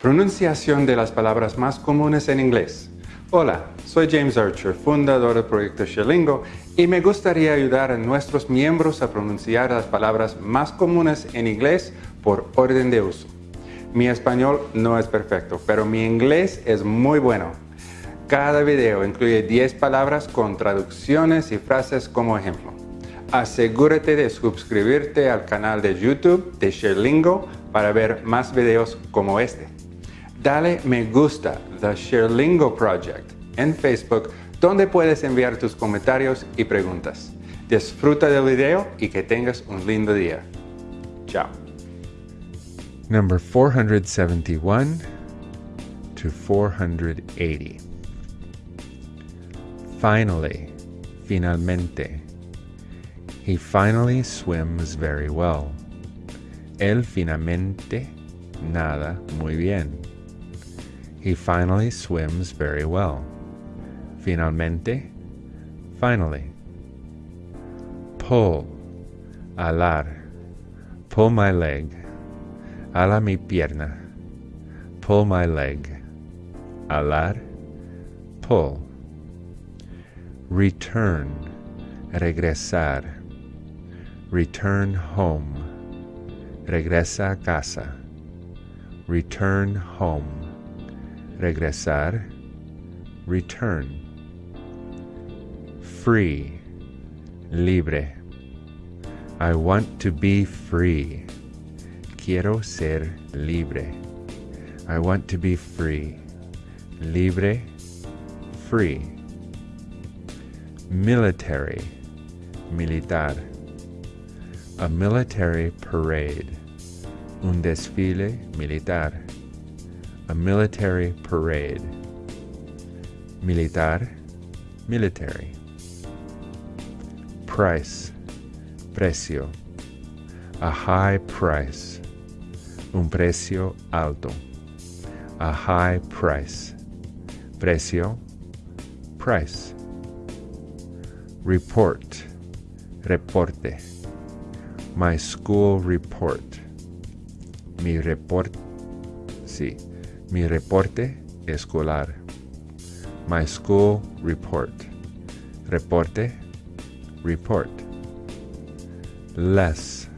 Pronunciación de las palabras más comunes en inglés. Hola, soy James Archer, fundador del proyecto Sherlingo, y me gustaría ayudar a nuestros miembros a pronunciar las palabras más comunes en inglés por orden de uso. Mi español no es perfecto, pero mi inglés es muy bueno. Cada video incluye 10 palabras con traducciones y frases como ejemplo. Asegúrate de suscribirte al canal de YouTube de Sherlingo para ver más videos como este. Dale me gusta The Sherlingo Project en Facebook donde puedes enviar tus comentarios y preguntas. Disfruta del video y que tengas un lindo día. Chao. Number 471 to 480. Finally, finalmente. He finally swims very well. Él finalmente nada muy bien. He finally swims very well. Finalmente, finally. Pull, alar. Pull my leg. Ala mi pierna. Pull my leg. Alar. Pull. Return. Regresar. Return home. Regresa a casa. Return home regresar, return. Free, libre. I want to be free. Quiero ser libre. I want to be free. Libre, free. Military, militar. A military parade. Un desfile militar a military parade. Militar, military. Price, precio. A high price. Un precio alto. A high price. Precio, price. Report, reporte. My school report. Mi report, sí Mi reporte escolar. My school report. Reporte. Report. Less.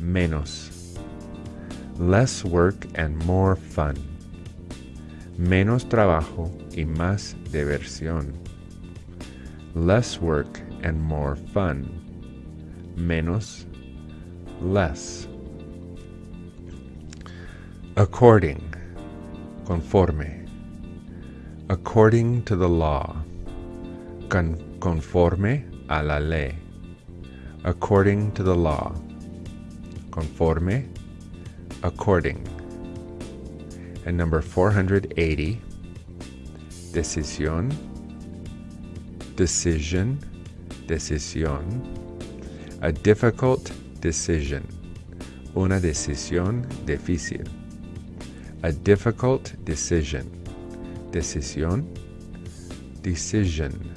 Menos. Less work and more fun. Menos trabajo y más diversión. Less work and more fun. Menos. Less. According conforme, according to the law, con conforme a la ley, according to the law, conforme, according. And number 480, decisión, decision, decisión, a difficult decision, una decisión difícil a difficult decision. Decisión, decision.